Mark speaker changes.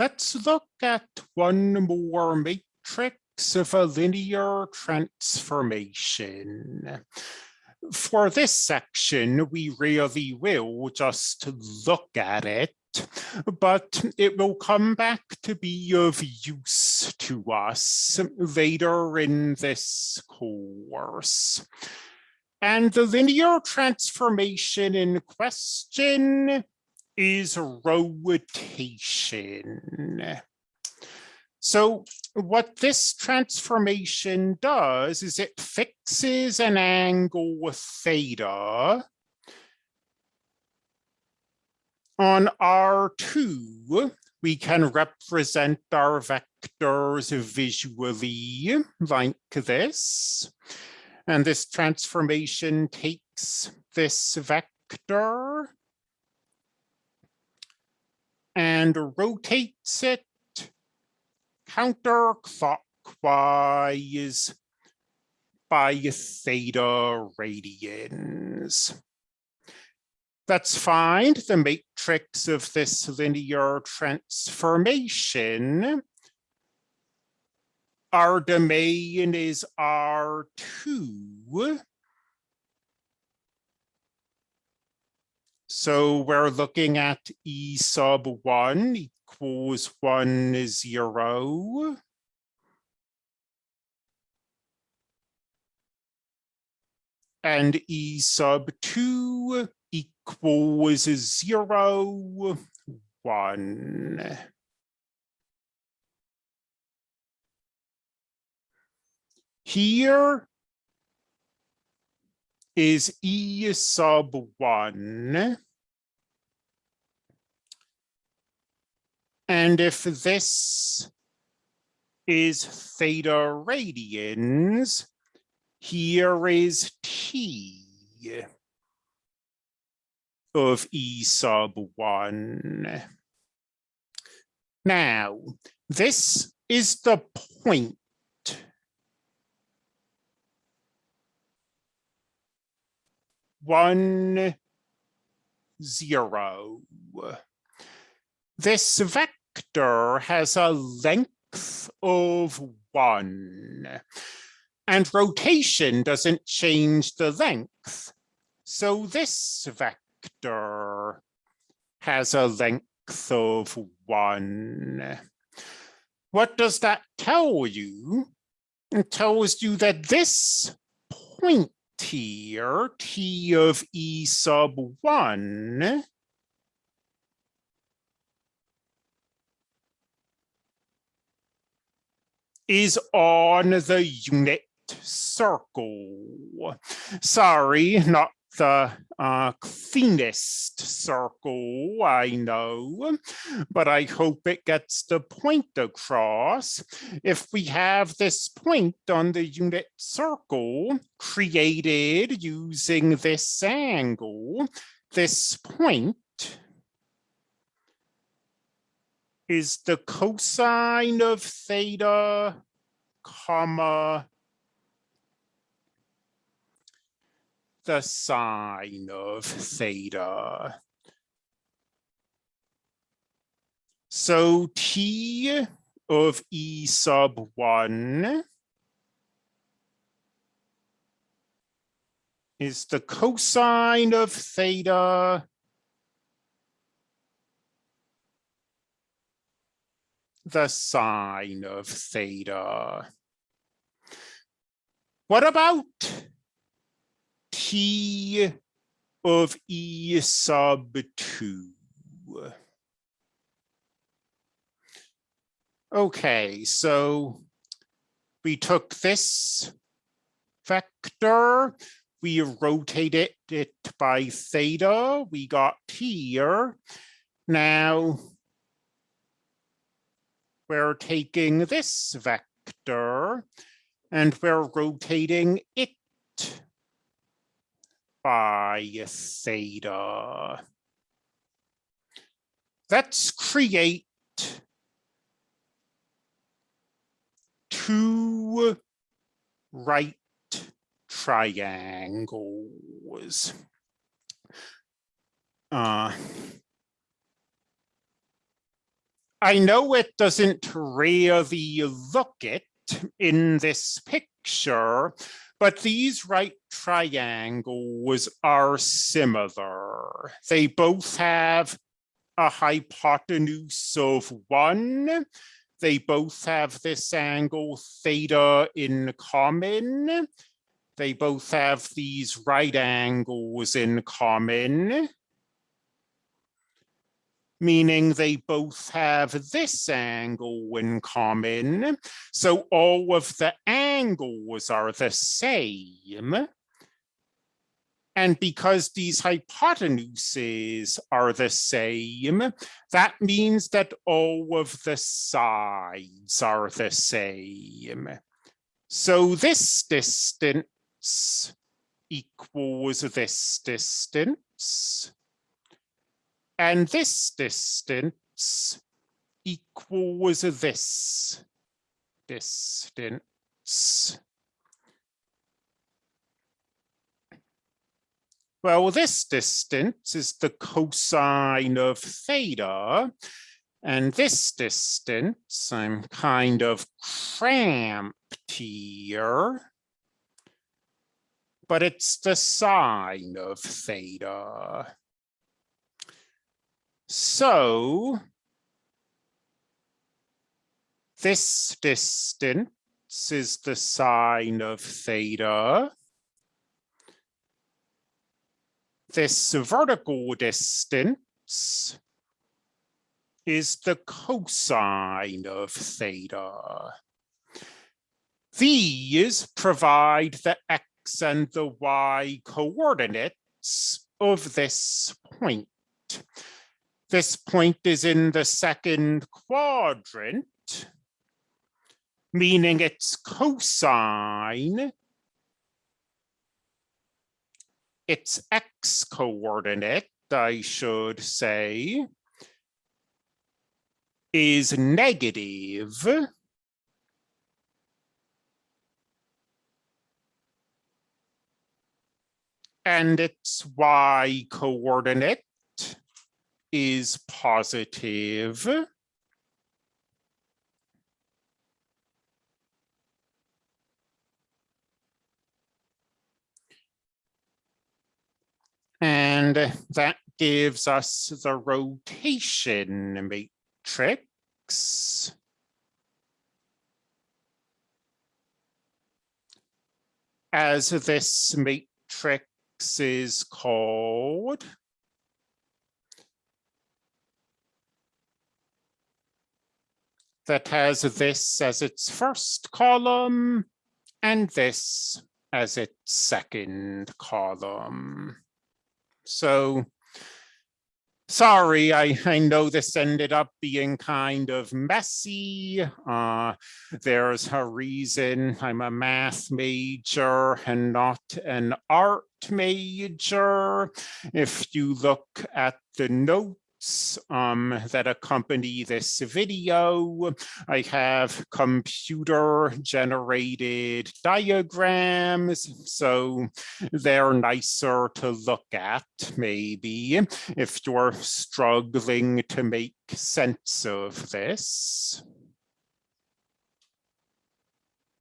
Speaker 1: Let's look at one more matrix of a linear transformation. For this section, we really will just look at it, but it will come back to be of use to us later in this course. And the linear transformation in question is rotation. So what this transformation does is it fixes an angle theta on R2, we can represent our vectors visually like this. And this transformation takes this vector and rotates it counterclockwise by theta radians. Let's find the matrix of this linear transformation. Our domain is R2. So we're looking at E sub one equals one zero. And E sub two equals zero, one. Here is E sub one. And if this is theta radians, here is T of E sub one. Now, this is the point one, zero. This vector has a length of one, and rotation doesn't change the length. So this vector has a length of one. What does that tell you? It tells you that this point here, T of E sub one, is on the unit circle. Sorry, not the uh, cleanest circle, I know, but I hope it gets the point across. If we have this point on the unit circle created using this angle, this point is the cosine of theta, comma, the sine of theta. So T of E sub one is the cosine of theta the sine of theta. What about T of E sub two? Okay, so we took this vector, we rotated it by theta, we got here. Now we're taking this vector and we're rotating it by theta. Let's create two right triangles. Uh, I know it doesn't really look it in this picture, but these right triangles are similar. They both have a hypotenuse of one. They both have this angle theta in common. They both have these right angles in common meaning they both have this angle in common. So all of the angles are the same. And because these hypotenuses are the same, that means that all of the sides are the same. So this distance equals this distance. And this distance equals this distance. Well, this distance is the cosine of theta. And this distance, I'm kind of cramped here. But it's the sine of theta. So this distance is the sine of theta. This vertical distance is the cosine of theta. These provide the x and the y coordinates of this point. This point is in the second quadrant, meaning its cosine, its x coordinate, I should say, is negative. And its y coordinate is positive. And that gives us the rotation matrix. As this matrix is called. That has this as its first column and this as its second column. So sorry, I, I know this ended up being kind of messy. Uh, there's a reason I'm a math major and not an art major. If you look at the note um, that accompany this video. I have computer generated diagrams, so they're nicer to look at maybe if you're struggling to make sense of this.